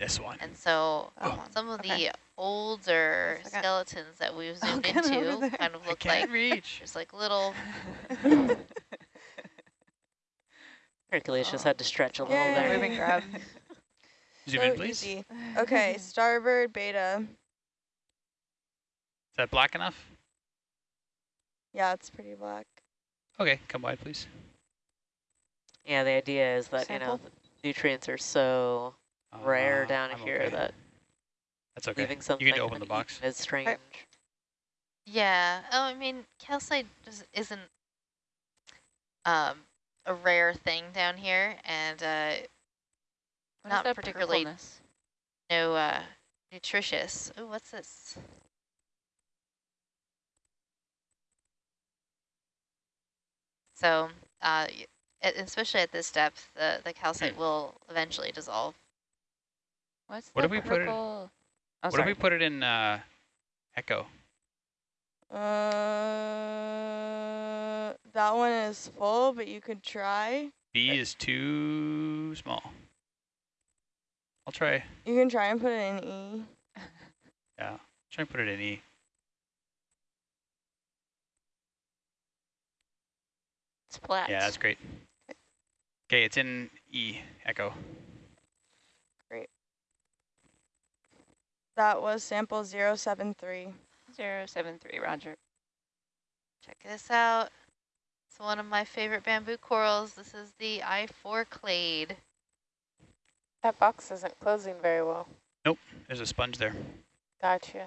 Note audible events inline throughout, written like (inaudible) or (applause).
This one. And so Oh, um, some of okay. the older Yes, I got- skeletons that we've zoomed get over into kind of look like reach. there's like little (laughs) Hercules just Oh. had to oh. stretch a little Yay. there. Moving grab. Zoom so in, please. easy. Okay, (laughs) starboard beta. Is that black enough? Yeah, it's pretty black. Okay, come wide, please. Yeah, the idea is that, you know, Sample? nutrients are so rare Uh, down I'm here okay. that That's okay. leaving something You can open the box. is strange. Yeah. Oh, I mean, calcite just isn't um, a rare thing down here, and uh, Not particularly- purpleness? no uh, nutritious. Oh, what's this? So, uh, y- especially at this depth, the, the calcite Hmm. will eventually dissolve. What's What the if we put it-? Oh, what sorry. if we put it in uh, echo? Uh, that one is full, but you could try. B is too small. I'll try. You can try and put it in E. (laughs) Yeah, try and put it in E. It's flat. Yeah, that's great. Okay, it's in E, echo. That was sample 073. Zero seven three. Roger. Check this out. It's one of my favorite bamboo corals. This is the I4 clade. That box isn't closing very well. Nope, there's a sponge there. Gotcha.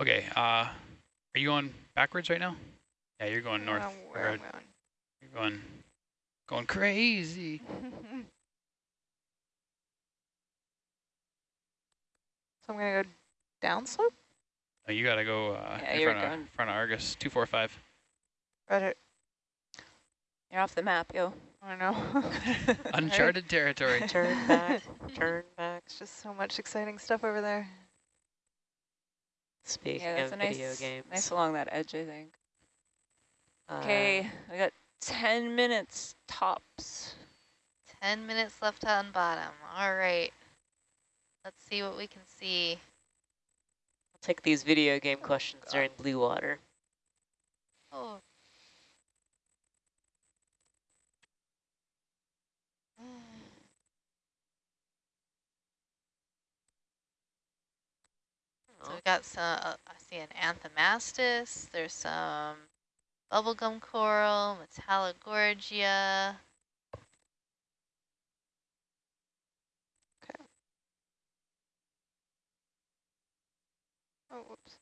Okay, uh, are you going backwards right now? Yeah, you're going north. Where or am I on? You're going, going crazy. (laughs) So I'm gonna go downslope. Oh, you gotta go uh, Yeah, in front of, front of Argus, 245. Roger. You're off the map, yo. I know. (laughs) (laughs) Uncharted territory. Turn back, turn back. It's just so much exciting stuff over there. Speaking yeah, that's of a video nice, games. nice along that edge, I think. uh, Okay, we got 10 minutes tops. 10 minutes left on bottom. All right. Let's see what we can see. I'll take these video game questions during blue water. Oh. (sighs) So we've got some, uh, I see an anthomastus, there's some bubblegum coral, metallogorgia. Oh, whoops.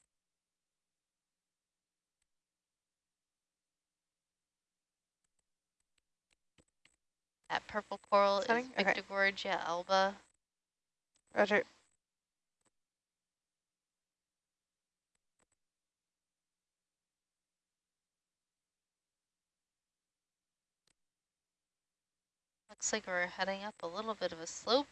That purple coral is Setting? Okay. Alba. Roger. Looks like we're heading up a little bit of a slope.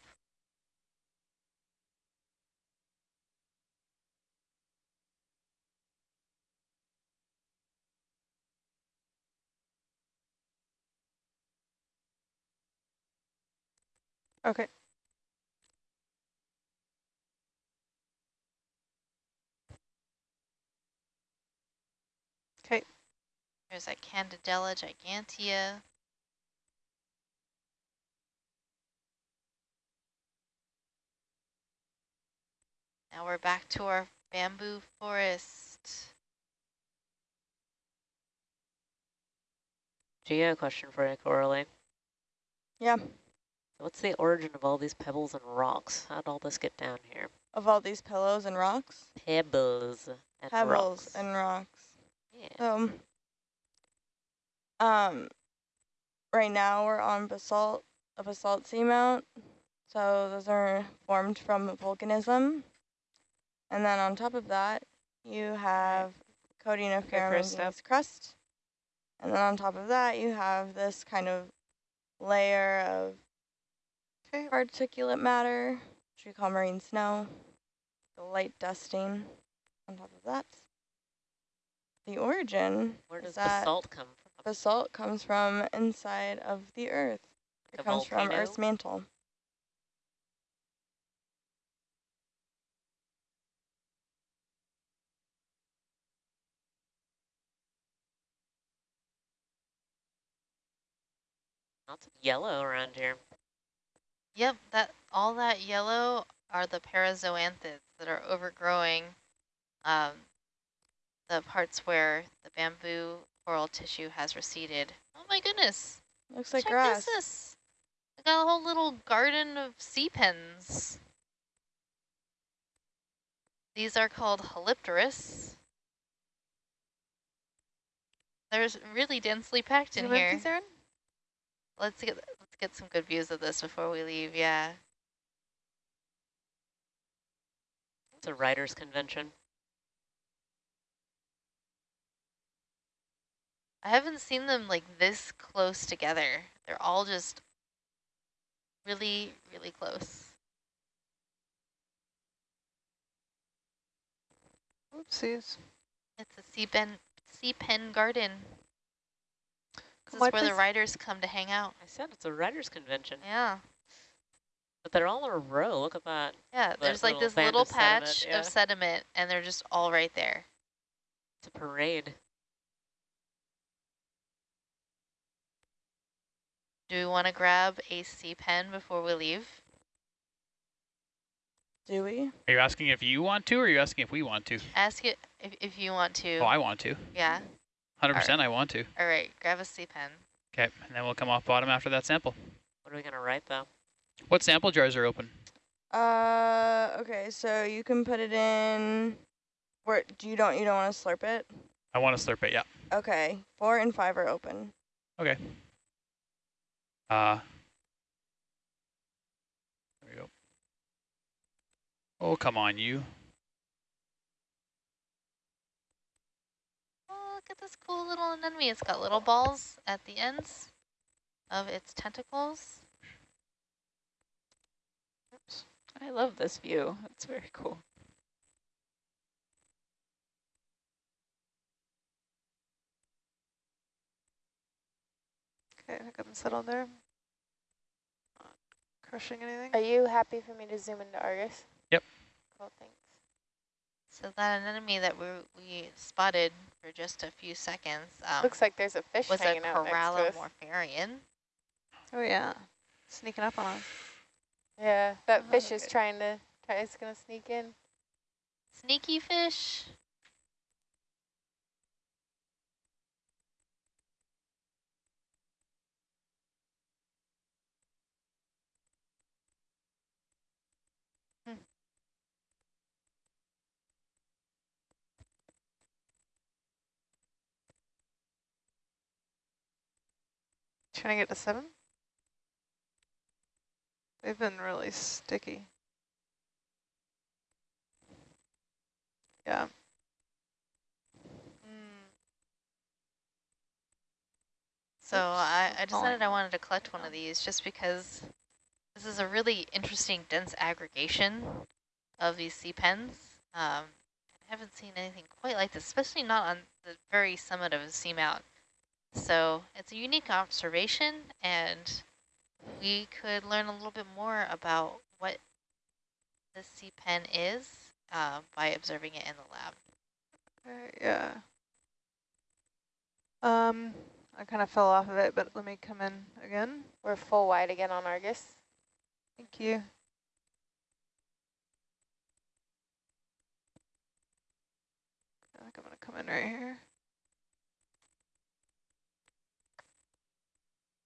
Okay. Okay. There's that Candidella gigantea. Now we're back to our bamboo forest. Do you have a question for you, Coralie. Yeah, What's the origin of all these pebbles and rocks? How'd all this get down here? of all these pillows and rocks. Pebbles and Pebbles rocks. and rocks. yeah. So, um, right now we're on basalt, a basalt seamount. So those are formed from volcanism. And then on top of that, you have coating of Okay, ferromanganese crust. And then on top of that, you have this kind of layer of articulate matter, which we call marine snow, the light dusting on top of that. The origin. Where does basalt come from? The salt comes from inside of the earth. It the comes volcano? from Earth's mantle. Lots of yellow around here. Yep, that all that yellow are the parazoanthids that are overgrowing um, the parts where the bamboo coral tissue has receded. Oh my goodness. Looks like Check grass. this. this. We got a whole little garden of sea pens. These are called Halipteris. There's really densely packed in here. Let's get let's get some good views of this before we leave. Yeah. It's a writer's convention. I haven't seen them like this close together. They're all just really, really close. Oopsies. It's a sea pen, sea pen garden. This is watch where the this. writers writers come to hang out. I said it's a writer's convention. Yeah. But they're all in a row. Look at that. Yeah, That there's like this little of sediment, patch yeah. of sediment and they're just all right there. It's a parade. Do we want to grab a sea pen before we leave? Do we? Are you asking if you want to, or are you asking if we want to? Ask it if, if you want to. Oh, I want to. yeah. 100% I want to. All right, grab a sea pen. Okay, and then we'll come off bottom after that sample. What are we going to write, though? What sample jars are open? Uh, okay, so you can put it in. Where do you don't you don't want to slurp it? I want to slurp it, yeah. Okay, four and five are open. Okay. Uh, there we go. Oh, come on, you. Oh, look at this cool little anemone. It's got little balls at the ends of its tentacles. Oops. I love this view. It's very cool. Okay, I think I'm settled there. Not crushing anything. Are you happy for me to zoom into Argus? Yep. Cool, thanks. So that anemone that we, we spotted for just a few seconds um, Looks like there's a fish was a hanging out next to us. Corallimorpharian. Oh yeah, sneaking up on us. Yeah, that Oh, fish is okay. trying to, try, it's gonna sneak in. Sneaky fish. Trying to get to seven. They've been really sticky. Yeah. Mm, So I, I decided I wanted to collect one of these just because this is a really interesting dense aggregation of these sea pens. Um, I haven't seen anything quite like this, especially not on the very summit of a seamount. So it's a unique observation and we could learn a little bit more about what the sea pen is uh, by observing it in the lab. okay, yeah. Um, I kind of fell off of it, but let me come in again. We're full wide again on Argus. Thank you. I think I'm gonna come in right here.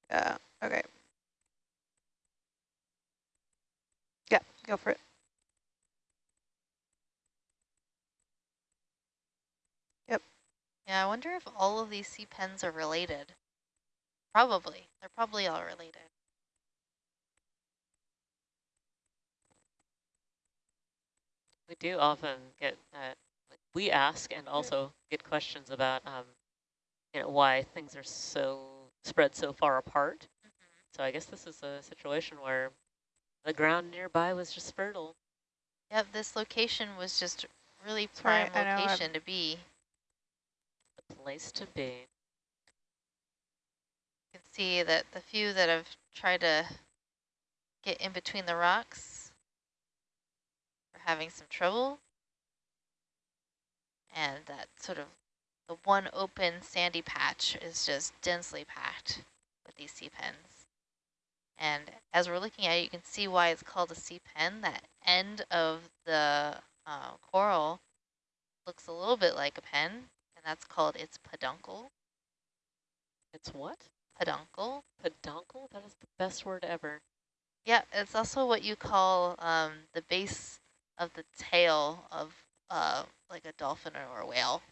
Yeah, okay. Yeah, go for it. Yep. Yeah, I wonder if all of these sea pens are related. Probably. They're probably all related. We do often get, uh, we ask and also get questions about, um, you know, why things are so spread so far apart. So I guess this is a situation where the ground nearby was just fertile. Yep, this location was just really prime I location to be. The place to be. You can see that the few that have tried to get in between the rocks are having some trouble. And that sort of the one open sandy patch is just densely packed with these sea pens. And as we're looking at it, you can see why it's called a sea pen. That end of the uh, coral looks a little bit like a pen, and that's called its peduncle. It's what? Peduncle. Peduncle? That is the best word ever. Yeah, it's also what you call um, the base of the tail of uh, like a dolphin or a whale.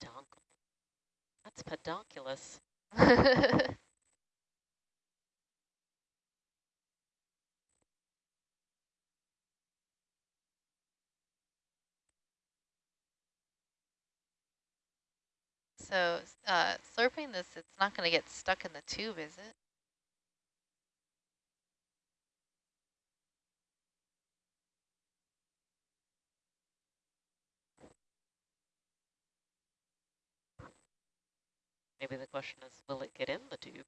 Peduncle. That's pedunculous. (laughs) so uh, slurping this, it's not going to get stuck in the tube, is it? Maybe the question is, will it get in the tube?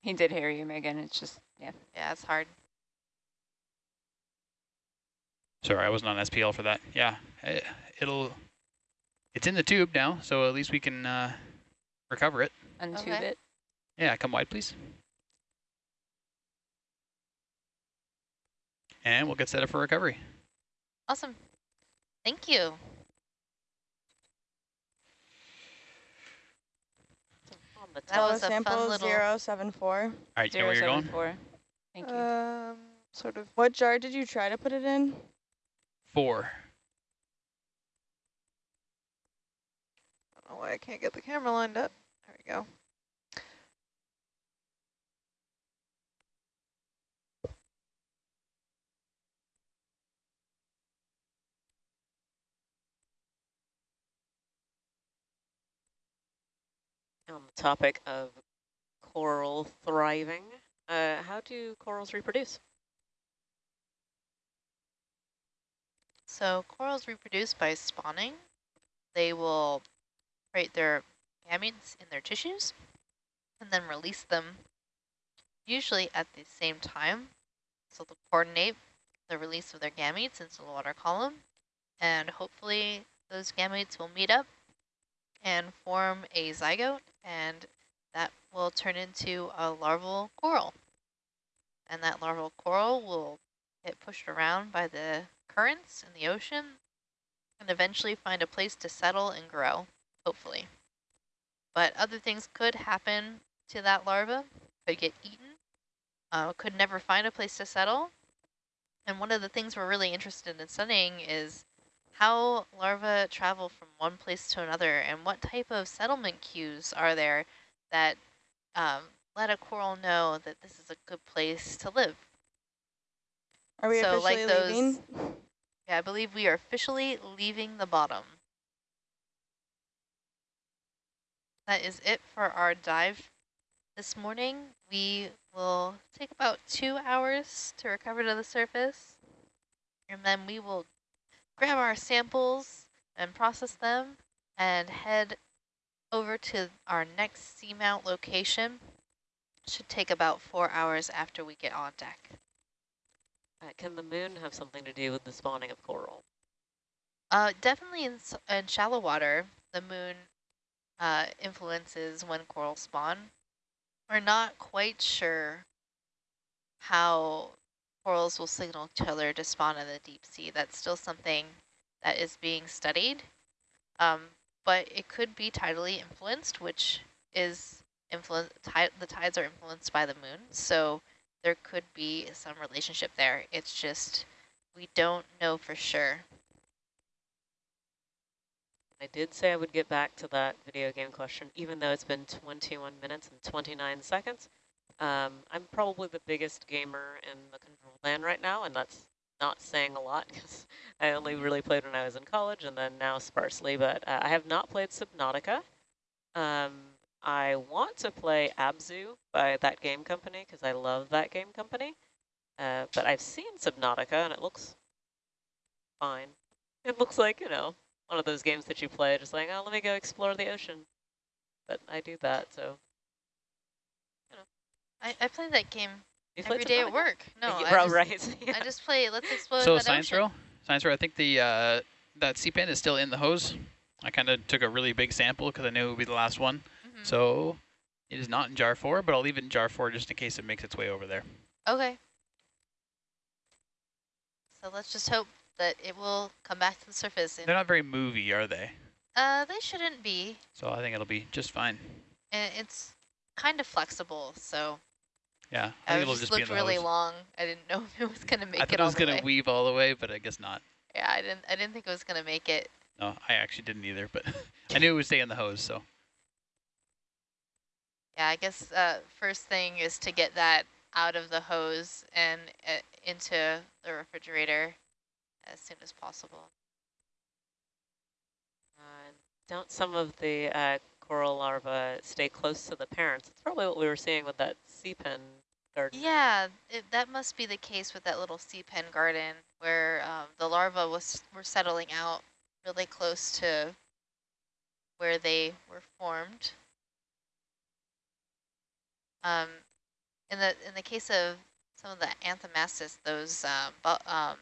He did hear you, Megan. It's just, yeah. Yeah, it's hard. Sorry, I wasn't on SPL for that. Yeah, it, it'll, it's in the tube now, so at least we can uh, recover it. Untube Okay. it. Yeah, come wide, please. And we'll get set up for recovery. Awesome. Thank you. On the That That was was a fun sample little- 074. All right, you know where you're seven going? four. Thank you. Um, sort of. What jar did you try to put it in? Four. I don't know why I can't get the camera lined up. There we go. On the topic of coral thriving, uh, how do corals reproduce? So corals reproduce by spawning. They will create their gametes in their tissues and then release them usually at the same time. So they'll coordinate the release of their gametes into the water column and hopefully those gametes will meet up and form a zygote and that will turn into a larval coral. And that larval coral will get pushed around by the currents in the ocean and eventually find a place to settle and grow, hopefully. But other things could happen to that larva, could get eaten, uh, could never find a place to settle. And one of the things we're really interested in studying is how larvae travel from one place to another and what type of settlement cues are there that um, let a coral know that this is a good place to live. Are we So, like officially those- leaving? Yeah, I believe we are officially leaving the bottom. That is it for our dive this morning. We will take about two hours to recover to the surface. And then we will grab our samples and process them and head over to our next seamount location. Should take about four hours after we get on deck. Uh, can the moon have something to do with the spawning of coral? Uh, definitely in, in shallow water, the moon uh, influences when coral spawn. We're not quite sure how corals will signal each other to spawn in the deep sea. That's still something that is being studied. Um, but it could be tidally influenced, which is influence. The tides are influenced by the moon, so there could be some relationship there. It's just we don't know for sure. I did say I would get back to that video game question, even though it's been 21 minutes and 29 seconds. Um, I'm probably the biggest gamer in the control land right now, and that's not saying a lot (laughs) because I only really played when I was in college and then now sparsely, but uh, I have not played Subnautica. Um, I want to play Abzu by that game company because I love that game company, uh, but I've seen Subnautica and it looks fine. It looks like, you know, one of those games that you play just like, oh, let me go explore the ocean. But I do that, so. I, I play that game You every played day at work. No, Yeah, I, right, just, right. (laughs) I just play Let's Explore So that science ocean. row, science row. I think the uh, that sea pen is still in the hose. I kind of took a really big sample because I knew it would be the last one. Mhm. So It is not in jar four, but I'll leave it in jar four just in case it makes its way over there. Okay. So let's just hope that it will come back to the surface. They're not very movie, are they? uh, they shouldn't be. So I think it'll be just fine. And it's kind of flexible, so Yeah, I, I think it'll just just looked really hose. long. I didn't know (laughs) if it was gonna make I it thought it was gonna way. weave all the way, but I guess not. Yeah, I didn't. I didn't think it was gonna make it. No, I actually didn't either, but (laughs) I knew it would stay in the hose, so. Yeah, I guess uh, first thing is to get that out of the hose and uh, into the refrigerator as soon as possible. Uh, don't some of the uh, coral larvae stay close to the parents? It's probably what we were seeing with that sea pen garden. Yeah, it, that must be the case with that little sea pen garden where um, the larvae was were settling out really close to where they were formed. Um, in the in the case of some of the anthomastus, those um, um,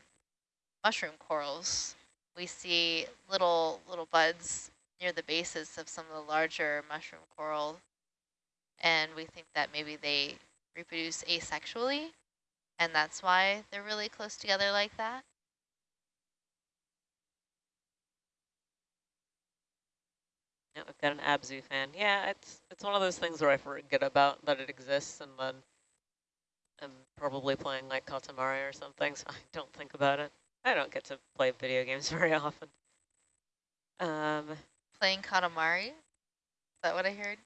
mushroom corals, we see little little buds near the bases of some of the larger mushroom coral, and we think that maybe they reproduce asexually, and that's why they're really close together like that. Yeah, we've got an Abzu fan. Yeah, it's it's one of those things where I forget about that it exists, and then I'm probably playing like Katamari or something, (laughs) so I don't think about it. I don't get to play video games (laughs) very often. Um, Playing Katamari, is that what I heard?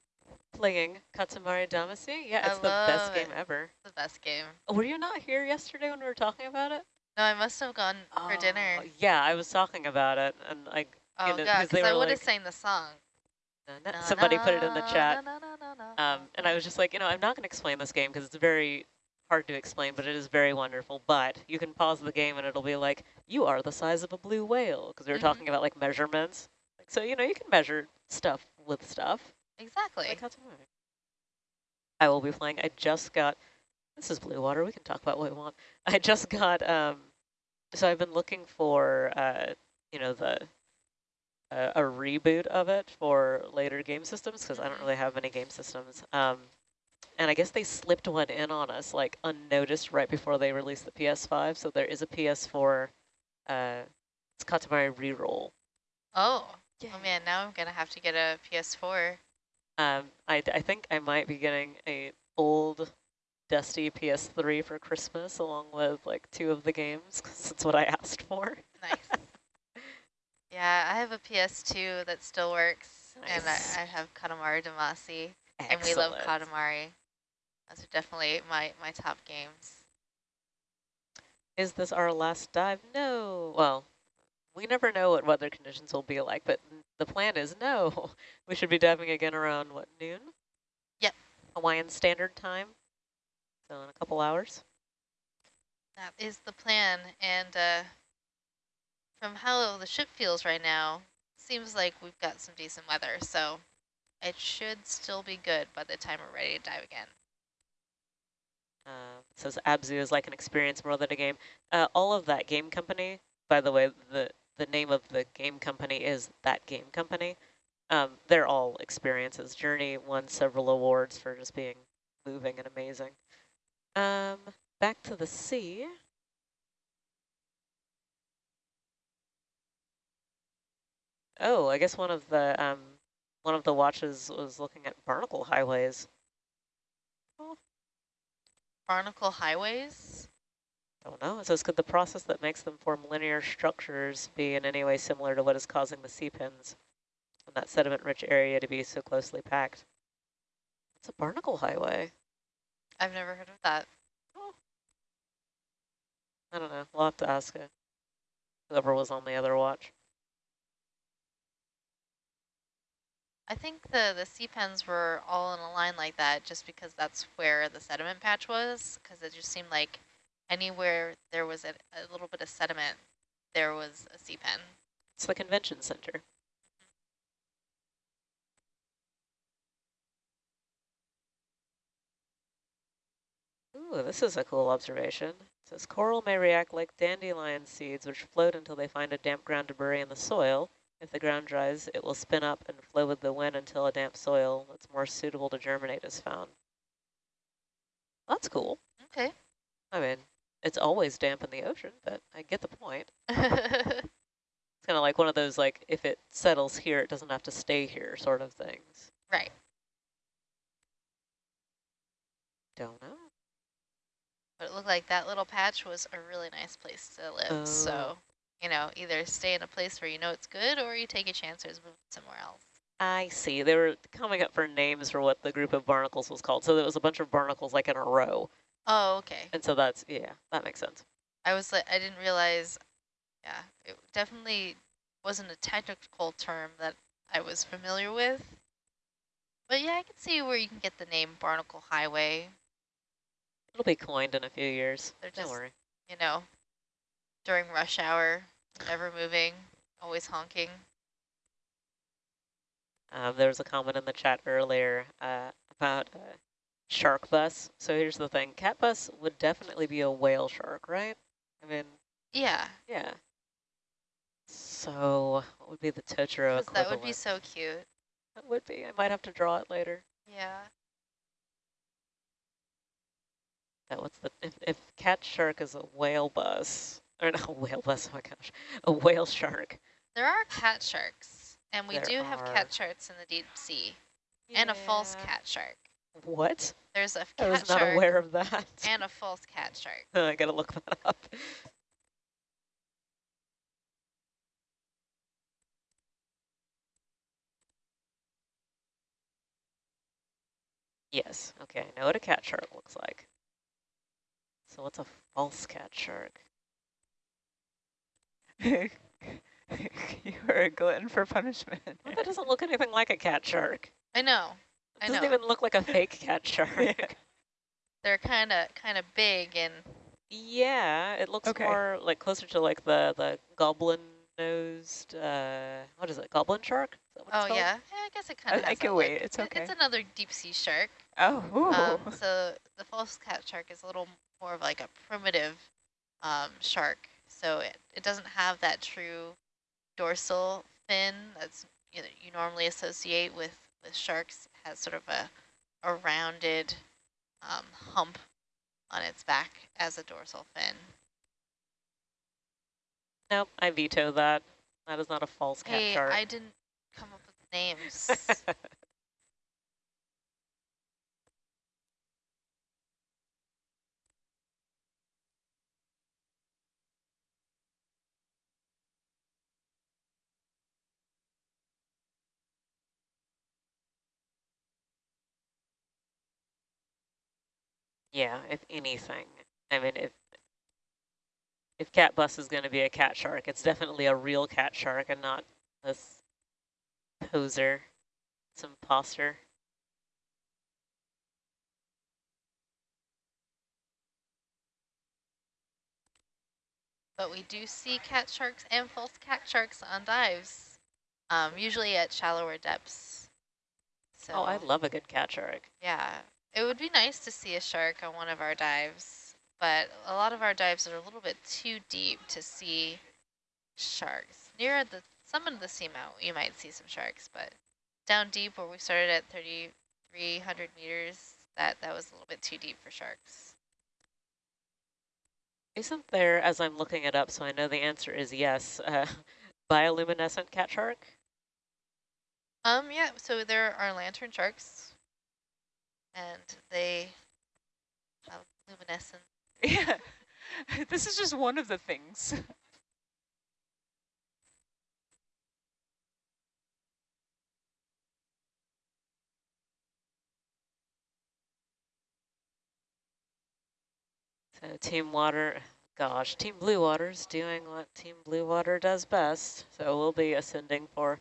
Playing Katamari Damacy. Yeah, it's the best love game it. ever. The best game. Were you not here yesterday when we were talking about it? No, I must have gone for dinner. Oh, Yeah, I was talking about it, and like Oh know, god, 'cause because I would have like- sang the song. na- na- somebody put it in the chat. na, na, na, na, Um, and I was just like, you know, I'm not going to explain this game because it's very hard to explain, but it is very wonderful. But you can pause the game and it'll be like, you are the size of a blue whale because we were Mhm. talking about like measurements. Like, so, you know, you can measure stuff with stuff. Exactly. Like, how to move. I will be playing. I just got, this is blue water. We can talk about what we want. I just got, um, so I've been looking for, uh, you know, the, uh, a reboot of it for later game systems because I don't Mhm. really have any game systems. Um, and I guess they slipped one in on us like unnoticed right before they released the PS5. So there is a PS4, uh, it's Katamari Reroll. Oh, oh man, now I'm gonna have to get a PS4. Um, I, I think I might be getting a old dusty PS3 for Christmas along with like two of the games 'cause it's what I asked for. Nice. (laughs) yeah, I have a PS2 that still works, and I, I have Katamari Damacy, and we love Katamari. Those are definitely my, my top games. Is this our last dive? No. Well, we never know what weather conditions will be like, but the plan is (laughs) no. We should be diving again around, what, noon? Yep. Hawaiian Standard Time. So in a couple hours. That is the plan, and uh, from how the ship feels right now, seems like we've got some decent weather, so it should still be good by the time we're ready to dive again. Uh, says Abzu is like an experience more than a game. Uh, all of that game company, by the way, the, the name of the game company is that game company. Um, they're all experiences. Journey won several awards for just being moving and amazing. Um, back to the sea. Oh, I guess one of the um, one of the watches was looking at barnacle highways. Barnacle highways? Don't know. It says, could the process that makes them form linear structures be in any way similar to what is causing the sea pins and that sediment-rich area to be so closely packed? It's a barnacle highway. I've never heard of that. Oh. I don't know. We'll have to ask it. whoever was on the other watch. I think the, the sea pens were all in a line like that just because that's where the sediment patch was, because it just seemed like anywhere there was a, a little bit of sediment, there was a sea pen. It's the convention center. Ooh, this is a cool observation. It says coral may react like dandelion seeds, which float until they find a damp ground to bury in the soil. If the ground dries, it will spin up and flow with the wind until a damp soil that's more suitable to germinate is found. That's cool. Okay. I mean, it's always damp in the ocean, but I get the point. (laughs) It's kind of like one of those, like, if it settles here, it doesn't have to stay here sort of things. right. Don't know. But it looked like that little patch was a really nice place to live. Oh. So, uh. you know, either stay in a place where you know it's good or you take a chance and move somewhere else. I see. They were coming up for names for what the group of barnacles was called. So there was a bunch of barnacles like in a row. Oh, okay. And so that's, yeah, that makes sense. I was like, I didn't realize, yeah, it definitely wasn't a technical term that I was familiar with. But yeah, I can see where you can get the name Barnacle Highway, It'll be coined in a few years. They're Don't worry. you know, during rush hour, never moving, always honking. Um, there was a comment in the chat earlier uh, about uh, shark bus. So here's the thing. Cat bus would definitely be a whale shark, right? I mean, Yeah, yeah. So what would be the 'cause that would be so cute. That would be. I might have to draw it later. Yeah. That what's the if, if cat shark is a whale bus or (laughs) not a whale bus? Oh my gosh, a whale shark. There are cat sharks, and we There do have cat sharks in the deep sea, and a false cat shark. What? There's a I cat was not aware of that. and a false cat shark. (laughs) I gotta look that up. Yes, okay, I know what a cat shark looks like. So what's a false cat shark? you are a glutton for punishment. Well, that doesn't look anything like a cat shark. I know. It I doesn't even look like a fake cat (laughs) shark. They're kind of kind of big and Yeah, it looks Okay. more like closer to like the the goblin nosed. Uh, what is it? Goblin shark? Is that what oh yeah, yeah, I guess it kind of. I can wait, it's okay. It's another deep sea shark. Oh. Um, so the false cat shark is a little more of like a primitive um, shark. So it, it doesn't have that true dorsal fin that's you know you normally associate with with sharks. Has sort of a a rounded um, hump on its back as a dorsal fin. Nope, I veto that. That is not a false cat Hey, shark. I didn't come up with names. (laughs) yeah, if anything. I mean, if if cat bus is going to be a cat shark, it's definitely a real cat shark and not this poser, some imposter. but we do see cat sharks and false cat sharks on dives, um, usually at shallower depths. So Oh, I love a good cat shark. yeah, it would be nice to see a shark on one of our dives, but a lot of our dives are a little bit too deep to see sharks. Near the summit of the seamount, you might see some sharks, but down deep where we started at 3,300 meters, that, that was a little bit too deep for sharks. Isn't there, as I'm looking it up, so I know the answer is yes, uh, (laughs) bioluminescent cat shark? Um, yeah, so there are lantern sharks, and they have luminescence. (laughs) yeah. (laughs) This is just one of the things. (laughs) So Team Water, gosh, Team Blue Water's doing what Team Blue Water does best. So we'll be ascending for a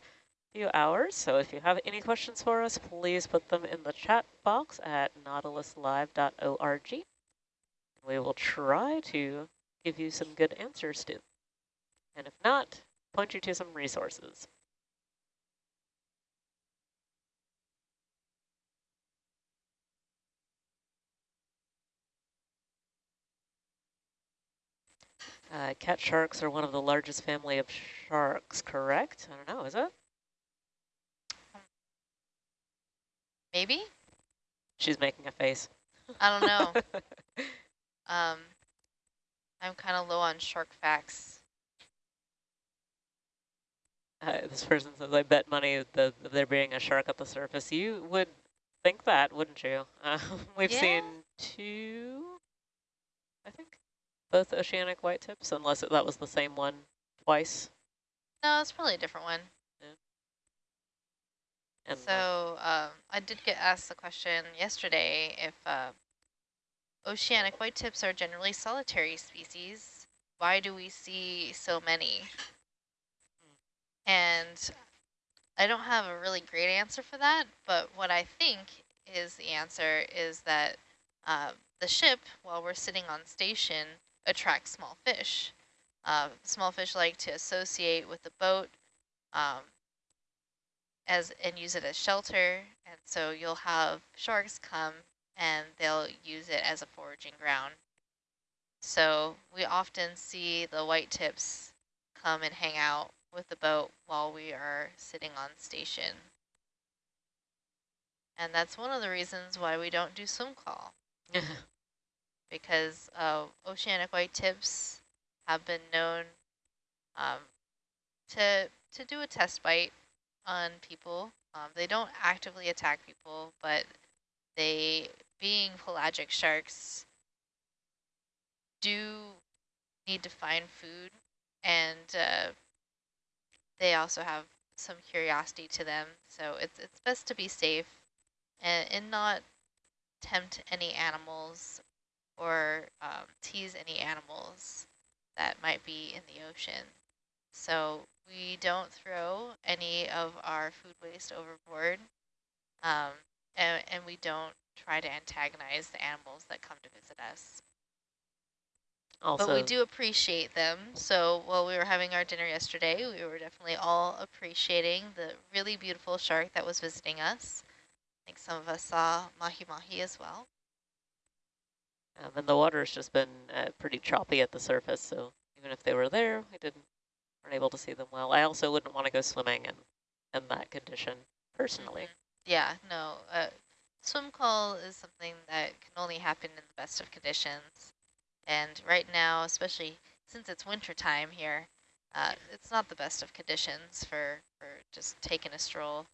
few hours. So if you have any questions for us, please put them in the chat box at nautiluslive.org. We will try to give you some good answers to. And if not, point you to some resources. Uh, cat sharks are one of the largest family of sharks, correct? I don't know, is it? Maybe? She's making a face. I don't know. (laughs) um, I'm kind of low on shark facts. Uh, this person says, I bet money that there being a shark at the surface. You would think that, wouldn't you? Uh, (laughs) we've Yeah. seen two, I think, both oceanic white tips, unless it, that was the same one twice. No, it's probably a different one. And so um, I did get asked the question yesterday if uh, oceanic white tips are generally solitary species. Why do we see so many? And I don't have a really great answer for that, but what I think is the answer is that uh, the ship, while we're sitting on station, attracts small fish. Uh, small fish like to associate with the boat. Um, as and use it as shelter. And so you'll have sharks come and they'll use it as a foraging ground. So we often see the white tips come and hang out with the boat while we are sitting on station. And that's one of the reasons why we don't do swim call (laughs) because uh, oceanic white tips have been known um, to to do a test bite on people. Um, they don't actively attack people, but they, being pelagic sharks, do need to find food, and uh, they also have some curiosity to them. So it's it's best to be safe and, and not tempt any animals or um, tease any animals that might be in the ocean. So we don't throw any of our food waste overboard, um, and, and we don't try to antagonize the animals that come to visit us. also, but we do appreciate them. So while we were having our dinner yesterday, we were definitely all appreciating the really beautiful shark that was visiting us. I think some of us saw mahi-mahi as well. um, and the water's just been uh, pretty choppy at the surface, so even if they were there, we didn't weren't able to see them well. I also wouldn't want to go swimming in, in that condition, personally. Mhm. Yeah, no. Uh, swim call is something that can only happen in the best of conditions. And right now, especially since it's winter time here, uh, it's not the best of conditions for, for just taking a stroll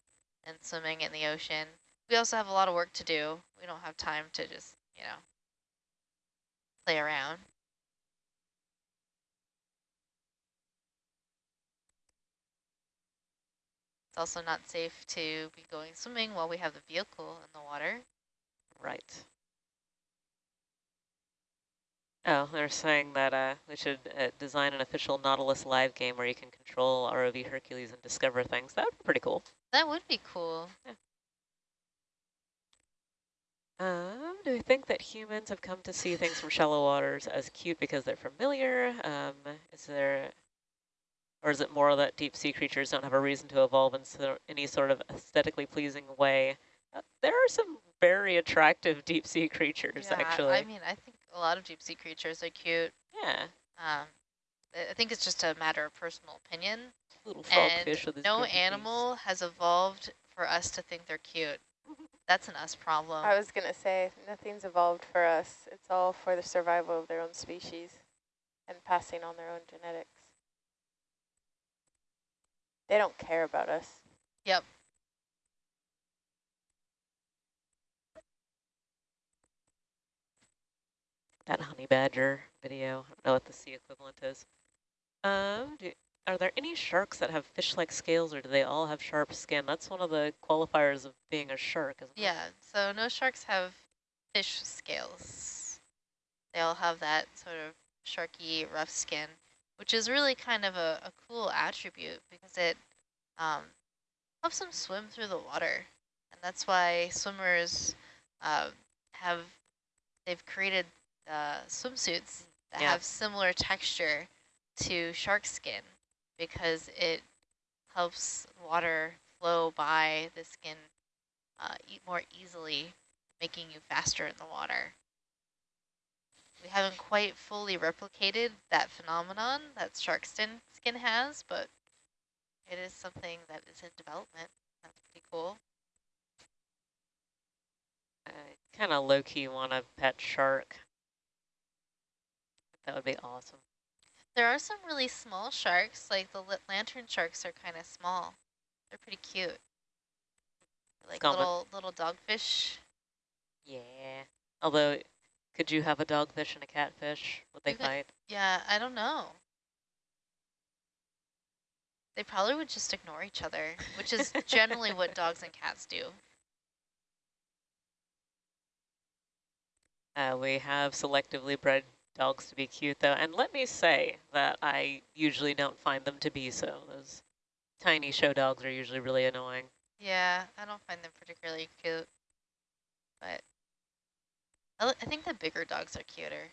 and swimming in the ocean. We also have a lot of work to do. We don't have time to just, you know, play around. It's also not safe to be going swimming while we have the vehicle in the water. Right. Oh, they're saying that uh, we should uh, design an official Nautilus live game where you can control ROV Hercules and discover things. That would be pretty cool. That would be cool. Um, do we think that humans have come to see things from shallow waters as cute because they're familiar? Um, is there, or is it more that deep sea creatures don't have a reason to evolve in so, any sort of aesthetically pleasing way? Uh, there are some very attractive deep sea (laughs) creatures, Yeah, actually. I mean, I think a lot of deep sea creatures are cute. yeah, Um, I I think it's just a matter of personal opinion. little And frogfish with no pretty face. animal has evolved for us to think they're cute. (laughs) That's an us problem. I was going to say, nothing's evolved for us. It's all for the survival of their own species and passing on their own genetics. They don't care about us. Yep. that honey badger video. I don't know what the sea equivalent is. Um, do, are there any sharks that have fish-like scales, or do they all have sharp skin? That's one of the qualifiers of being a shark, isn't it? Yeah, so no sharks have fish scales. They all have that sort of sharky, rough skin, which is really kind of a, a cool attribute because it um, helps them swim through the water. And that's why swimmers uh, have, they've created uh, swimsuits that Yeah. have similar texture to shark skin because it helps water flow by the skin uh, eat more easily, making you faster in the water. We haven't quite fully replicated that phenomenon that shark skin, skin has, but it is something that is in development. That's pretty cool. I kind of low-key want a pet shark. That would be awesome. There are some really small sharks, like the lantern sharks are kind of small. They're pretty cute. Like Common. little little dogfish. Yeah. Although, could you have a dogfish and a catfish? Would they could- fight? Yeah, I don't know. They probably would just ignore each other, which is (laughs) generally what dogs and cats do. Uh, we have selectively bred dogs to be cute, though. And let me say that I usually don't find them to be so. Those tiny show dogs are usually really annoying. Yeah, I don't find them particularly cute, but I think the bigger dogs are cuter.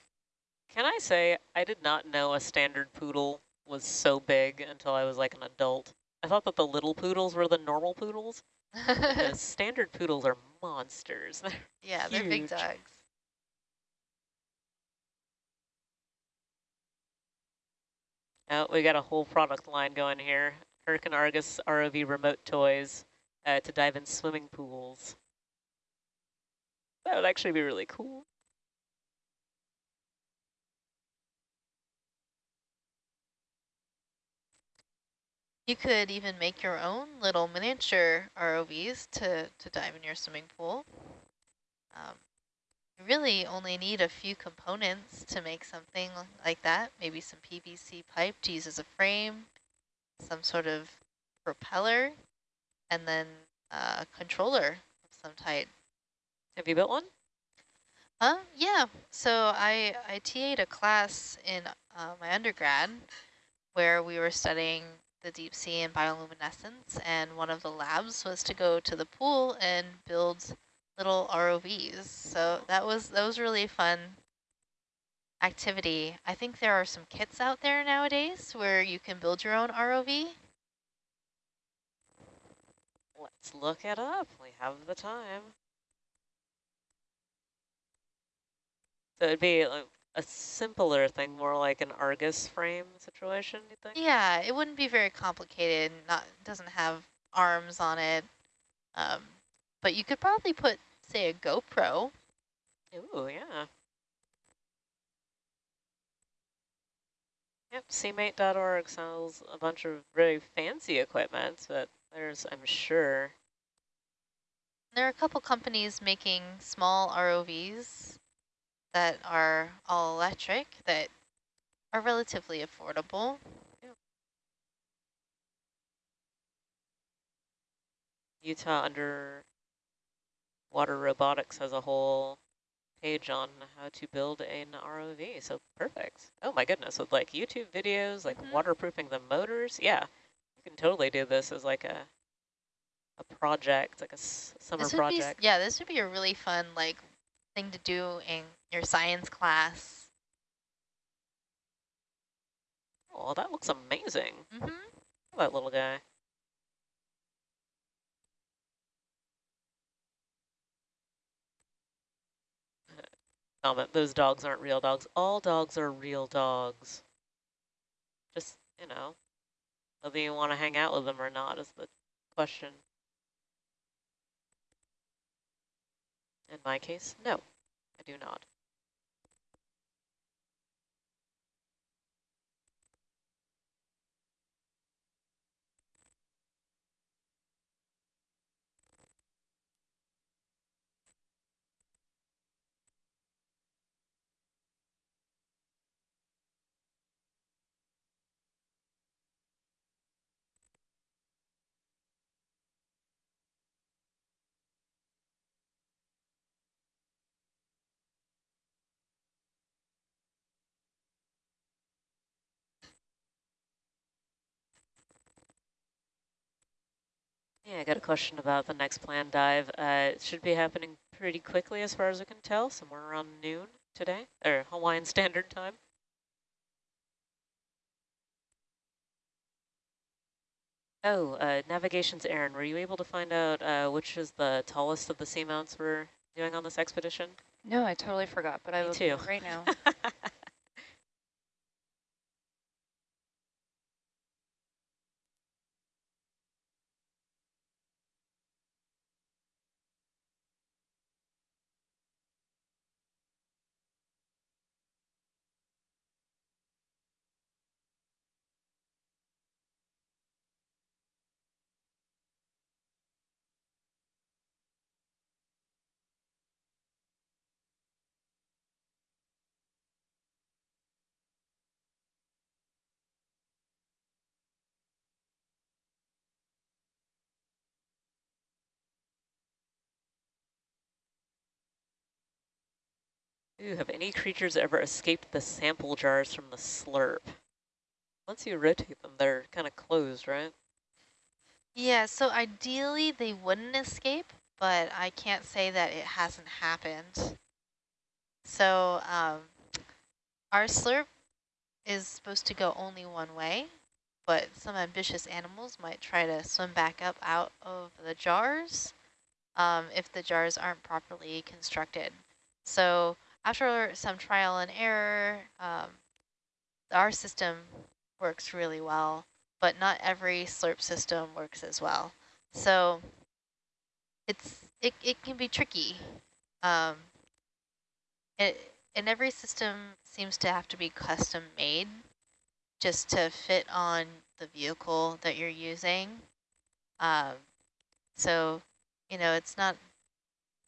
Can I say, I did not know a standard poodle was so big until I was like an adult. I thought that the little poodles were the normal poodles. The (laughs) standard poodles are monsters. (laughs) yeah, they're big dogs. Oh, we got a whole product line going here. Hurricane Argus ROV remote toys uh, to dive in swimming pools. That would actually be really cool. You could even make your own little miniature ROVs to, to dive in your swimming pool. Um, you really only need a few components to make something like that. Maybe some PVC pipe to use as a frame, some sort of propeller, and then uh, a controller of some type. Have you built one? Uh, yeah. So I, I TA'd a class in uh, my undergrad where we were studying the deep sea and bioluminescence, and one of the labs was to go to the pool and build little ROVs. So that was that was really fun activity. I think there are some kits out there nowadays where you can build your own ROV. Let's look it up. We have the time. So it'd be like a simpler thing, more like an Argus frame situation, you think? Yeah, it wouldn't be very complicated. Not doesn't have arms on it. Um, but you could probably put, say, a GoPro. Ooh, yeah. Yep, seamate.org sells a bunch of very fancy equipment, but there's, I'm sure, There are a couple companies making small ROVs that are all electric that are relatively affordable. Utah Underwater Robotics has a whole page on how to build an ROV, so perfect. Oh my goodness, with like YouTube videos, like Mhm. waterproofing the motors, yeah. You can totally do this as like a a project, like a s summer would be, project. yeah, this would be a really fun like thing to do in your science class. Oh, that looks amazing. hmm that little guy. Comment, those dogs aren't real dogs. All dogs are real dogs. Just, you know, whether you want to hang out with them or not is the question. In my case, no, I do not. Yeah, I got a question about the next planned dive. Uh, it should be happening pretty quickly as far as we can tell, somewhere around noon today, or Hawaiian (laughs) Standard Time. Oh, uh, navigation's Aaron, were you able to find out uh, which is the tallest of the seamounts we're doing on this expedition? No, I totally forgot, but I Me will too. right now. (laughs) Ooh, have any creatures ever escaped the sample jars from the slurp? Once you rotate them, they're kind of closed, right? Yeah, so ideally they wouldn't escape, but I can't say that it hasn't happened. So um, our slurp is supposed to go only one way, but some ambitious animals might try to swim back up out of the jars um, if the jars aren't properly constructed. So after some trial and error, um, our system works really well, but not every slurp system works as well. So it's it, it can be tricky. Um, it, and every system seems to have to be custom made just to fit on the vehicle that you're using. Um, so, you know, it's not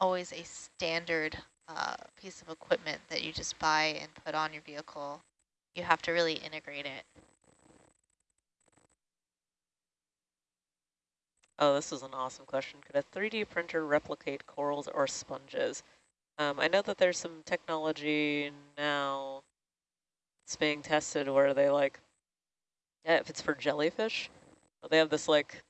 always a standard uh, piece of equipment that you just buy and put on your vehicle. You have to really integrate it. Oh, this is an awesome question. Could a 3D printer replicate corals or sponges? Um, I know that there's some technology now it's being tested where they like, yeah, if it's for jellyfish, they have this like,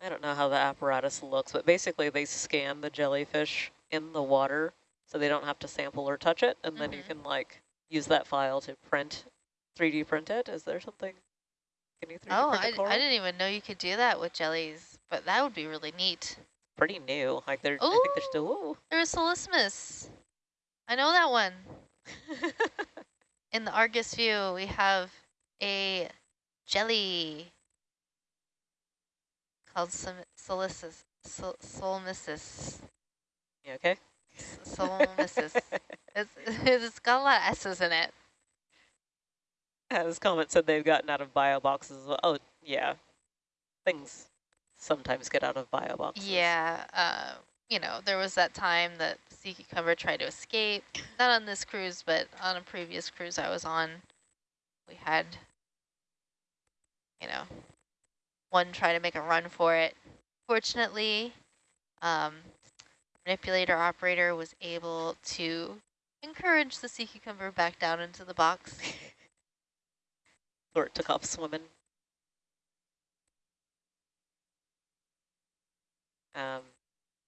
I don't know how the apparatus looks, but basically they scan the jellyfish in the water so they don't have to sample or touch it. And mm -hmm. then you mm-hmm. can like use that file to print, 3D print it. Is there something? Can you 3D oh, I, I didn't even know you could do that with jellies, but that would be really neat pretty new. Like they're, ooh, I think they're still. Ooh. There's Solismus. I know that one. (laughs) In the Argus view, we have a jelly called Solissus. Sol. You okay? Solmissus. it's, (laughs) it's got a lot of S's in it. As comment said, they've gotten out of bio boxes. Oh, yeah. Things sometimes get out of bio boxes. Yeah, uh, you know, there was that time that sea cucumber tried to escape. Not on this cruise, but on a previous cruise I was on, we had, you know, one try to make a run for it. Fortunately, um, manipulator operator was able to encourage the sea cucumber back down into the box. (laughs) or it took off swimming. um,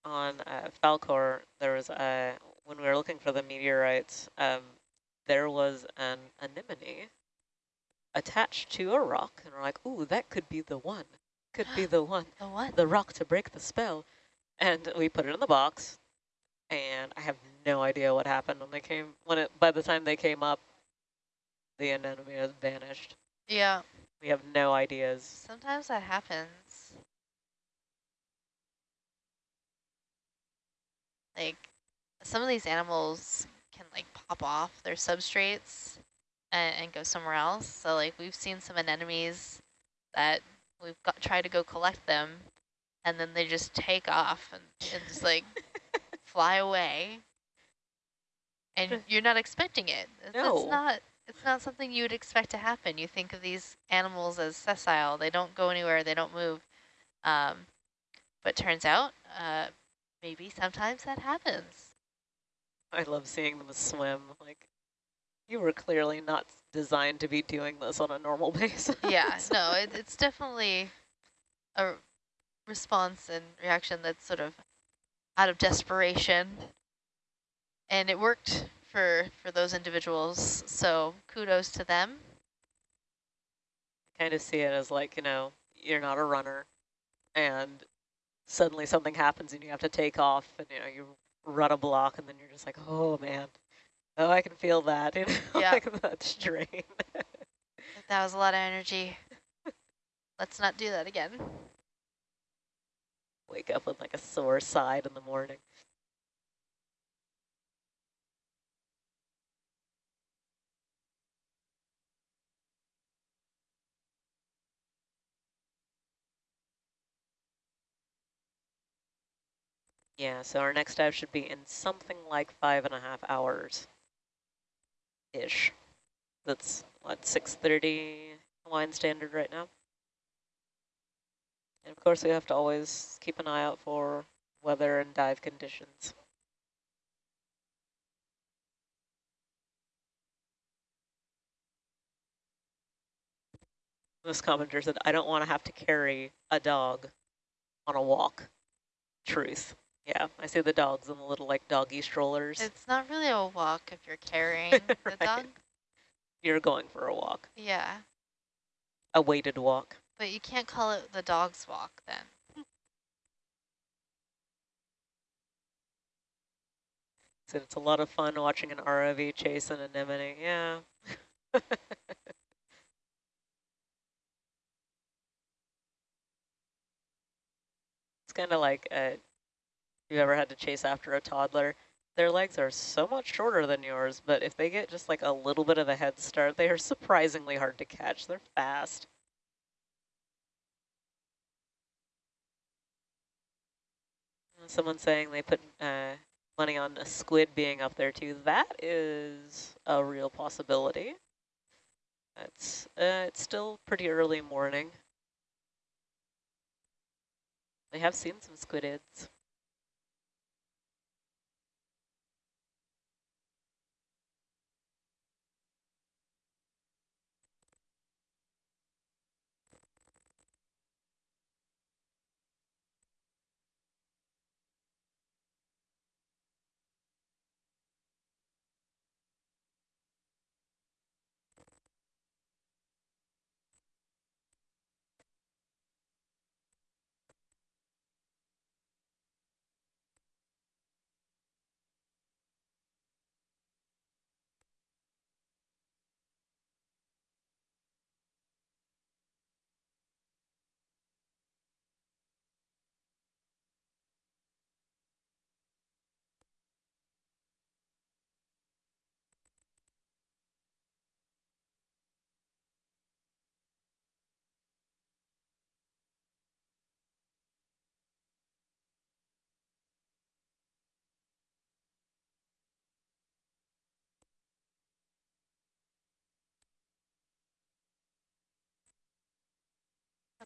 on uh, Falkor, there was a, when we were looking for the meteorites, um, there was an anemone attached to a rock, and we're like, ooh, that could be the one. Could be (gasps) the one. the one? The rock to break the spell. And we put it in the box, and I have no idea what happened when they came, when it, by the time they came up, the anemone has vanished. Yeah. We have no ideas. Sometimes that happens. Like some of these animals can like pop off their substrates and, and go somewhere else. So like we've seen some anemones that we've got tried to go collect them and then they just take off and, and just like (laughs) fly away. And you're not expecting it. No. It's not it's not something you would expect to happen. You think of these animals as sessile. They don't go anywhere. They don't move. Um, but turns out uh, maybe sometimes that happens. I love seeing them swim. Like, you were clearly not designed to be doing this on a normal (laughs) basis. yeah, no, it, it's definitely a response and reaction that's sort of out of desperation. And it worked for, for those individuals, so kudos to them. I kind of see it as like, you know, you're not a runner and suddenly something happens and you have to take off and you know you run a block and then you're just like oh man oh I can feel that (laughs) you know yeah. like that strain that was a lot of energy (laughs) let's not do that again wake up with like a sore side in the morning Yeah, so our next dive should be in something like five and a half hours-ish. That's, what, 6.30 Hawaiian Standard right now? And of course, we have to always keep an eye out for weather and dive conditions. This commenter said, I don't want to have to carry a dog on a walk. Truth. Yeah, I see the dogs in the little like doggy strollers. It's not really a walk if you're carrying (laughs) right. the dog. You're going for a walk. Yeah. A weighted walk but you can't call it the dog's walk then. Said it's a lot of fun watching an ROV chase an anemone. Yeah. (laughs) it's kind of like uh, if you ever had to chase after a toddler. Their legs are so much shorter than yours, but if they get just like a little bit of a head start, they are surprisingly hard to catch. They're fast. Someone saying they put uh, money on a squid being up there too. That is a real possibility. It's uh, it's still pretty early morning. They have seen some squidids.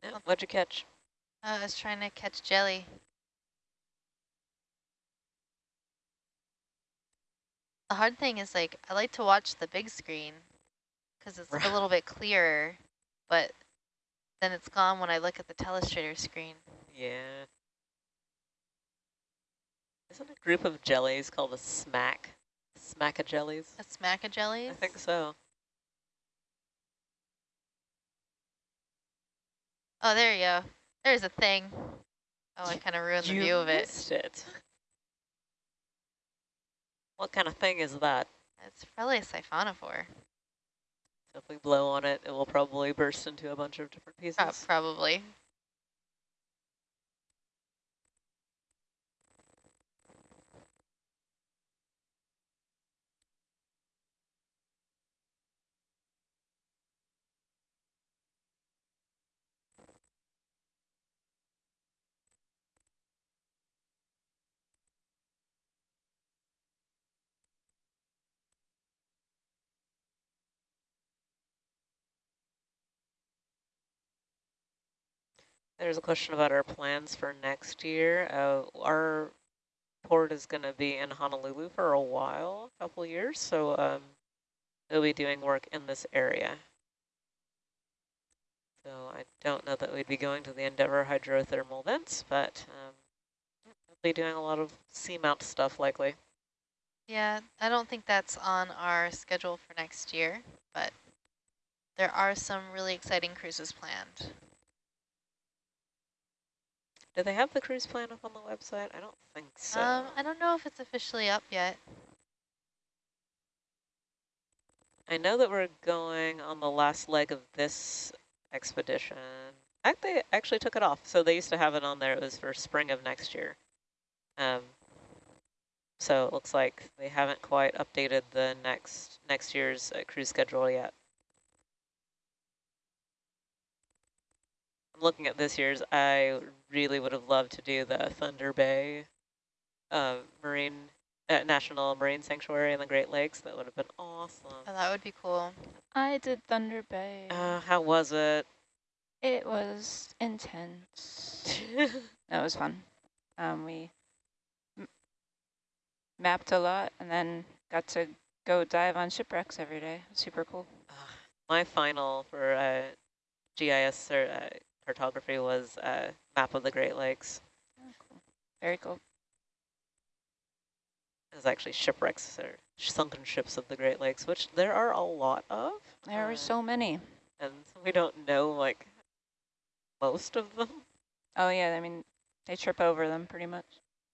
Yeah, what'd you catch? Uh, I was trying to catch jelly. The hard thing is like, I like to watch the big screen because it's a little bit clearer, but then it's gone when I look at the telestrator screen. Yeah. Isn't a group of jellies called a smack? Smacka jellies? A smack of jellies? I think so. Oh, there you go. There's a thing. Oh, I kind of ruined the view of it. missed it. What kind of thing is that? It's probably a siphonophore. So if we blow on it, it will probably burst into a bunch of different pieces. Pro- probably. There's a question about our plans for next year. Uh, our port is going to be in Honolulu for a while, a couple years, so um, we'll be doing work in this area. So I don't know that we'd be going to the Endeavour hydrothermal vents, but um, we'll be doing a lot of seamount stuff likely. Yeah, I don't think that's on our schedule for next year, but there are some really exciting cruises planned. Do they have the cruise plan up on the website? I don't think so. Um, I don't know if it's officially up yet. I know that we're going on the last leg of this expedition. They actually took it off. So they used to have it on there. It was for spring of next year. Um, so it looks like they haven't quite updated the next next year's uh, cruise schedule yet. Looking at this year's. I really would have loved to do the Thunder Bay uh, Marine uh, National Marine Sanctuary in the Great Lakes. That would have been awesome. Oh, that would be cool. I did Thunder Bay. Uh, how was it? it was intense. (laughs) That was fun. Um, we m mapped a lot and then got to go dive on shipwrecks every day. Super cool. My final for uh, GIS cer- uh, cartography was a map of the Great Lakes. Oh, cool. Very cool. It was actually shipwrecks or sunken ships of the Great Lakes, which there are a lot of. There uh, are so many. And we don't know like most of them. Oh yeah, I mean, they trip over them pretty much.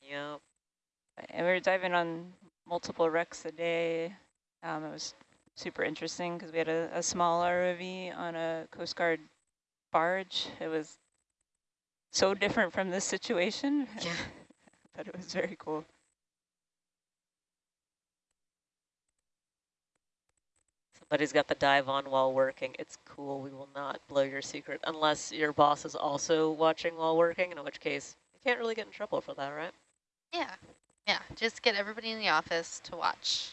Yeah. And we were diving on multiple wrecks a day. Um, it was super interesting because we had a, a small ROV on a Coast Guard barge. It was so different from this situation, Yeah. (laughs) but it was very cool. Somebody's got the dive on while working. It's cool. We will not blow your secret unless your boss is also watching while working, in which case you can't really get in trouble for that, right? Yeah, yeah. Just get everybody in the office to watch.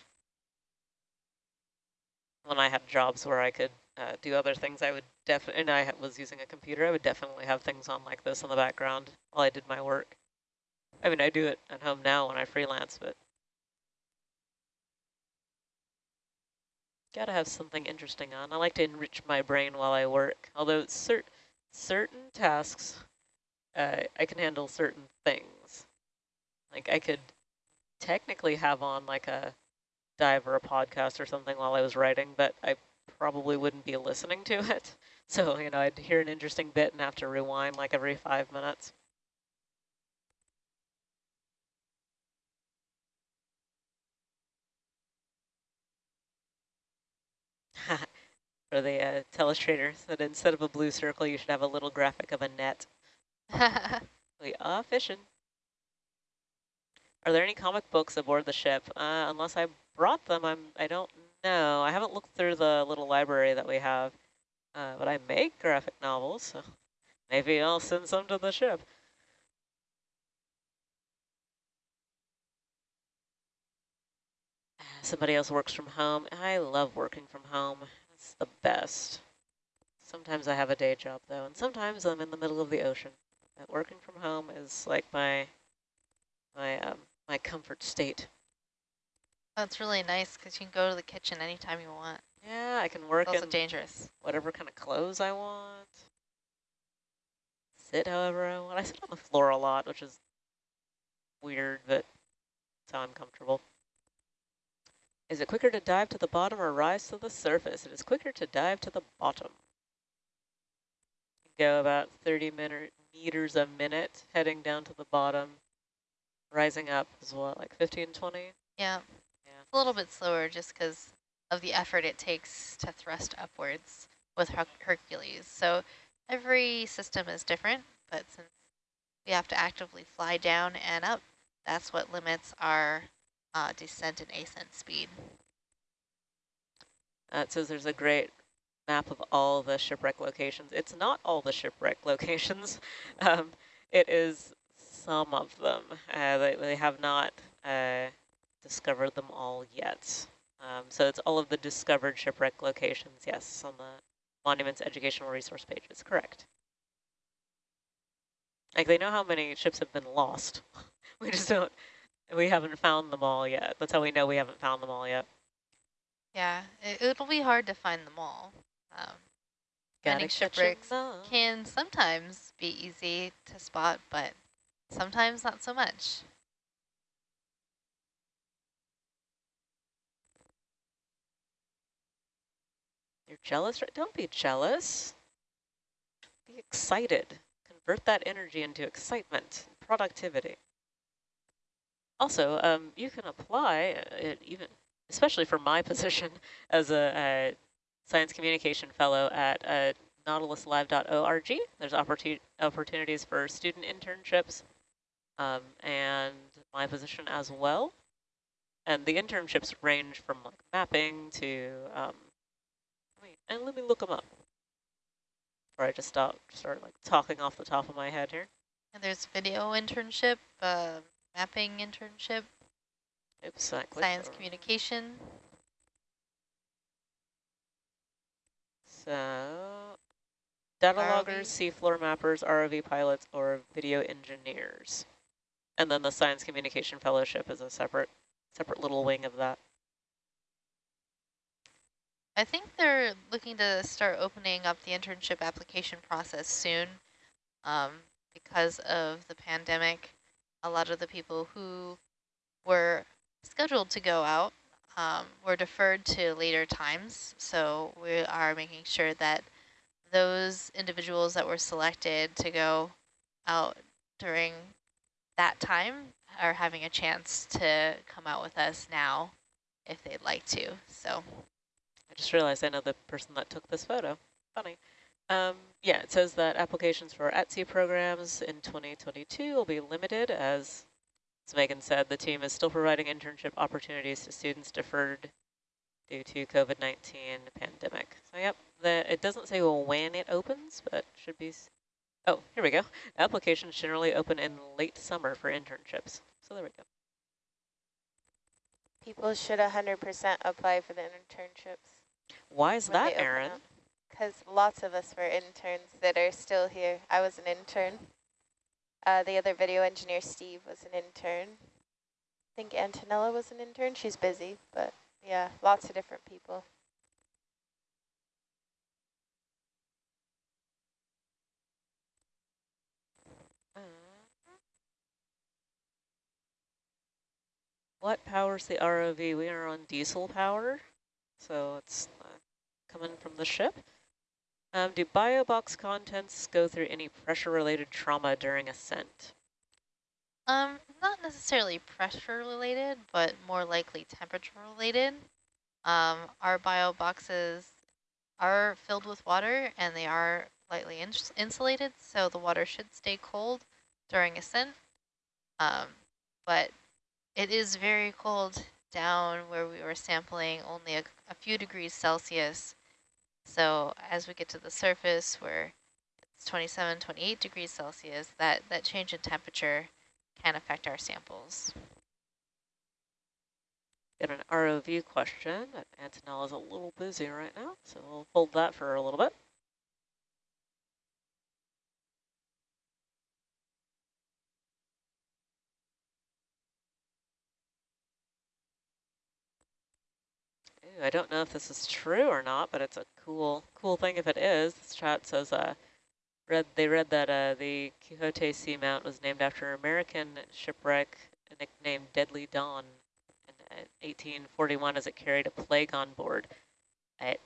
When I had jobs where I could uh, do other things, I would definitely, and I was using a computer, I would definitely have things on like this in the background while I did my work. I mean, I do it at home now when I freelance, but gotta have something interesting on. I like to enrich my brain while I work, although cer certain tasks, uh, I can handle certain things. Like I could technically have on like a dive or a podcast or something while I was writing, but I probably wouldn't be listening to it. (laughs) So, you know, I'd hear an interesting bit and have to rewind like every five minutes. (laughs) For the uh, telestrators, that instead of a blue circle, you should have a little graphic of a net. (laughs) We are fishing. Are there any comic books aboard the ship? Uh, unless I brought them, I'm, I don't know. I haven't looked through the little library that we have, uh, but I make graphic novels, so maybe I'll send some to the ship. Somebody else works from home. I love working from home. It's the best. Sometimes I have a day job, though, and sometimes I'm in the middle of the ocean. But working from home is like my my um, my comfort state. That's really nice because you can go to the kitchen anytime you want. Yeah, I can work It's also in dangerous. whatever kind of clothes I want. Sit however I want. I sit on the floor a lot, which is weird, but it's how I'm comfortable. Is it quicker to dive to the bottom or rise to the surface? It is quicker to dive to the bottom. Go about 30 min meters a minute heading down to the bottom. Rising up is what, like 15, 20? Yeah. A little bit slower just because of the effort it takes to thrust upwards with Her Hercules. So every system is different, but since we have to actively fly down and up, that's what limits our uh, descent and ascent speed. Uh, it says there's a great map of all the shipwreck locations. It's not all the shipwreck (laughs) locations. Um, it is some of them. Uh, they, they have not uh, discovered them all yet. Um, so it's all of the discovered shipwreck locations, yes, on the Monuments Educational Resource page. It's correct. Like they know how many ships have been lost. (laughs) we just don't, we haven't found them all yet. That's how we know we haven't found them all yet. Yeah, it, it'll be hard to find them all. Um, finding shipwrecks can sometimes be easy to spot, but sometimes not so much. You're jealous? right? Don't be jealous. Be excited. Convert that energy into excitement, productivity. Also, um, you can apply, it even, especially for my (laughs) position as a, a science communication fellow at uh, nautiluslive.org. There's opportun opportunities for student internships um, and my position as well. And the internships range from like mapping to um, and let me look them up. Or I just stop, start like talking off the top of my head here. And there's video internship, uh, mapping internship, Oops, science communication. So, data ROV. loggers, seafloor mappers, ROV pilots, or video engineers. And then the science communication fellowship is a separate, separate little wing of that. I think they're looking to start opening up the internship application process soon. Um, because of the pandemic, a lot of the people who were scheduled to go out um, were deferred to later times. So we are making sure that those individuals that were selected to go out during that time are having a chance to come out with us now if they'd like to. So I just realized I know the person that took this photo. Funny. Um, yeah, it says that applications for ATSE programs in 2022 will be limited as, as Megan said, the team is still providing internship opportunities to students deferred due to COVID-19 pandemic. So yep, the, it doesn't say when it opens, but should be, oh, here we go. Applications generally open in late summer for internships. So there we go. People should 100% apply for the internships. Why is that, Aaron? Because lots of us were interns that are still here. I was an intern. Uh, the other video engineer, Steve, was an intern. I think Antonella was an intern. She's busy, but yeah, lots of different people. What powers the ROV? We are on diesel power, so it's coming from the ship. Um, do biobox contents go through any pressure-related trauma during ascent? Um, not necessarily pressure related, but more likely temperature related. Um, our bio boxes are filled with water and they are lightly ins insulated, so the water should stay cold during ascent. Um, but it is very cold down where we were sampling only a, a few degrees Celsius. So as we get to the surface where it's 27, 28 degrees Celsius, that, that change in temperature can affect our samples. Got an ROV question, but Antonella is a little busy right now, so we'll hold that for a little bit. I don't know if this is true or not, but it's a cool cool thing if it is. This chat says uh, read they read that uh, the Quixote Seamount was named after an American shipwreck nicknamed Deadly Dawn in 1841 as it carried a plague on board. It,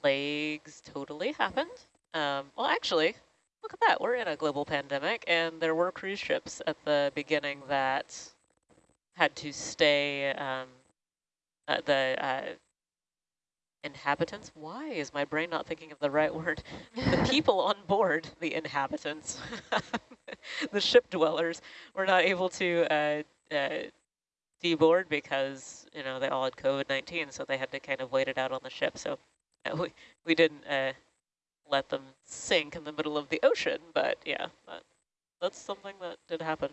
plagues totally happened. Um, well, actually, look at that. We're in a global pandemic, and there were cruise ships at the beginning that had to stay um, uh, the uh, inhabitants. Why is my brain not thinking of the right word? the (laughs) people on board, the inhabitants, (laughs) the ship dwellers, were not able to uh, uh, deboard because you know they all had COVID-19, so they had to kind of wait it out on the ship. So uh, we we didn't uh, let them sink in the middle of the ocean, but yeah, that, that's something that did happen.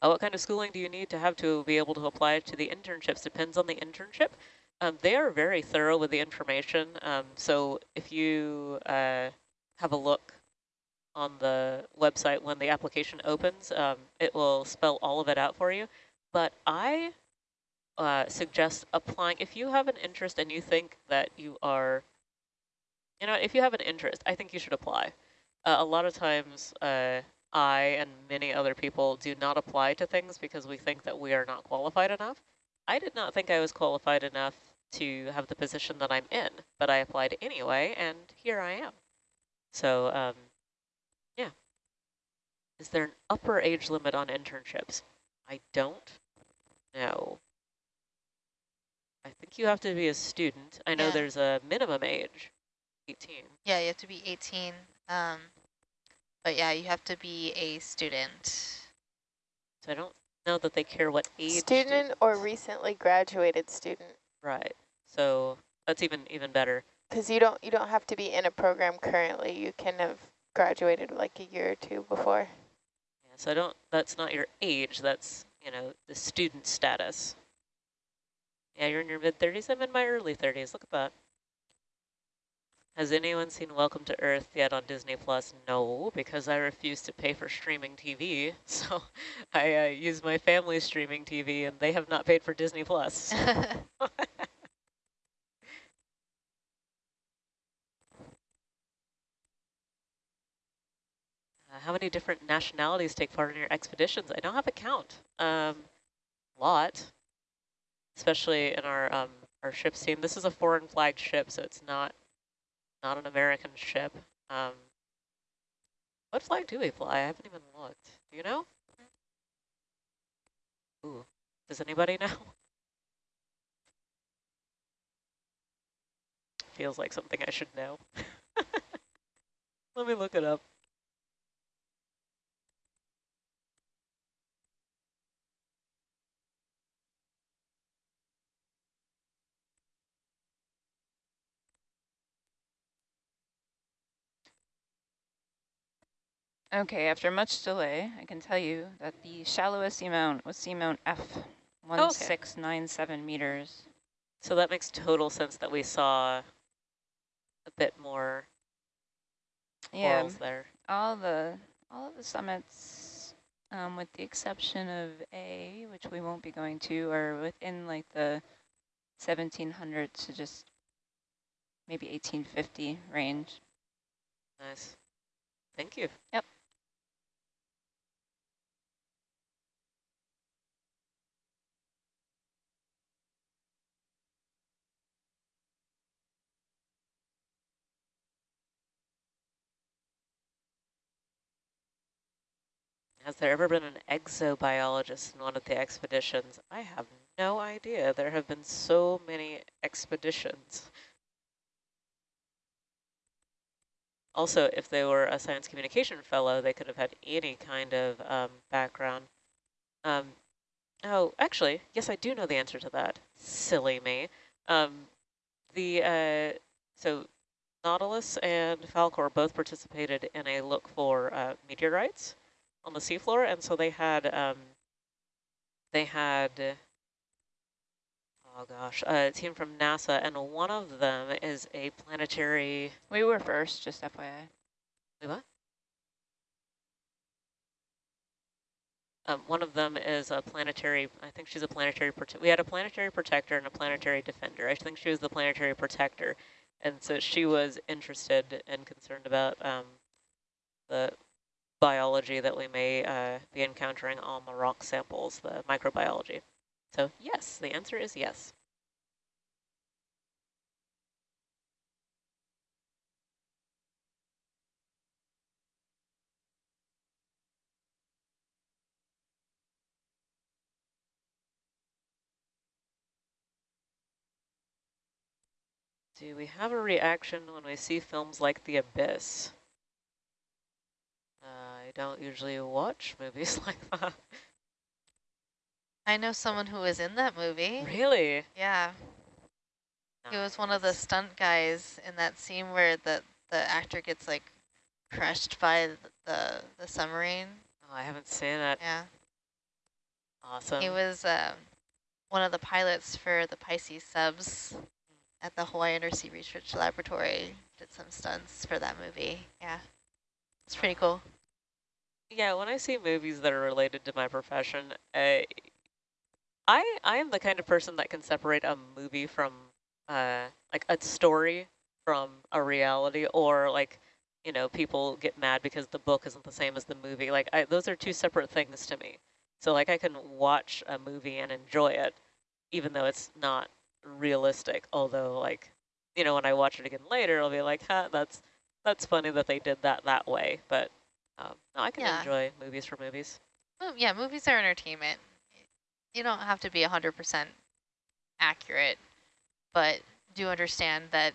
Uh, what kind of schooling do you need to have to be able to apply to the internships? Depends on the internship. Um, they are very thorough with the information. Um, so if you uh, have a look on the website when the application opens, um, it will spell all of it out for you. But I uh, suggest applying, if you have an interest and you think that you are, you know, if you have an interest, I think you should apply. Uh, a lot of times uh, I and many other people do not apply to things because we think that we are not qualified enough. I did not think I was qualified enough to have the position that I'm in, but I applied anyway, and here I am. So, um, yeah. Is there an upper age limit on internships? I don't know. I think you have to be a student. I know yeah. there's a minimum age, 18. Yeah, you have to be 18. Um, but yeah, you have to be a student. So I don't know that they care what age. Student, student or recently graduated student. Right. So that's even even better. Because you don't you don't have to be in a program currently. You can have graduated like a year or two before. Yeah. So I don't. That's not your age. That's you know the student status. Yeah, you're in your mid 30s. I'm in my early 30s. Look at that. Has anyone seen Welcome to Earth yet on Disney Plus? No, because I refuse to pay for streaming TV. (laughs) So I uh, use my family's streaming TV, and they have not paid for Disney Plus. (laughs) (laughs) how many different nationalities take part in your expeditions? I don't have a count. Um, lot, especially in our um, our ship's team. This is a foreign flagged ship, so it's not not an American ship. Um, what flag do we fly? I haven't even looked. Do you know? Ooh, does anybody (laughs) know? Feels like something I should know. (laughs) Let me look it up. Okay, after much delay, I can tell you that the shallowest seamount was seamount F, 1697 meters. So that makes total sense that we saw a bit more Yeah, corals there. all the all of the summits, um, with the exception of A, which we won't be going to, are within like the 1700 to just maybe 1850 range. Nice. Thank you. Yep. Has there ever been an exobiologist in one of the expeditions? I have no idea. There have been so many expeditions. Also, if they were a science communication fellow, they could have had any kind of um, background. Um, oh, actually, yes, I do know the answer to that. Silly me. Um, the uh, so Nautilus and Falkor both participated in a look for uh, meteorites on the seafloor, and so they had um, they had oh gosh, a team from NASA, and one of them is a planetary. We were first, just FYI. What? Um, one of them is a planetary, I think she's a planetary, we had a planetary protector and a planetary defender. I think she was the planetary protector. And so she was interested and concerned about um, the biology that we may uh, be encountering on the rock samples, the microbiology. So yes, the answer is yes. Do we have a reaction when we see films like The Abyss? Don't usually watch (laughs) movies like that. I know someone who was in that movie. Really? Yeah. He was one of the stunt guys in that scene where the, the actor gets like crushed by the, the submarine. Oh, I haven't seen it. Yeah. Awesome. He was um, one of the pilots for the Pisces subs at the Hawaii Undersea Research Laboratory. Did some stunts for that movie. Yeah. It's pretty cool. Yeah, when I see movies that are related to my profession, I, I, I am the kind of person that can separate a movie from, uh, like a story from a reality or like, you know, people get mad because the book isn't the same as the movie. Like I, those are two separate things to me. So like I can watch a movie and enjoy it, even though it's not realistic. Although like, you know, when I watch it again later, I'll be like, huh, that's, that's funny that they did that that way. But um, no, I can Yeah. enjoy movies for movies. Well, yeah, movies are entertainment. You don't have to be 100% accurate, but do understand that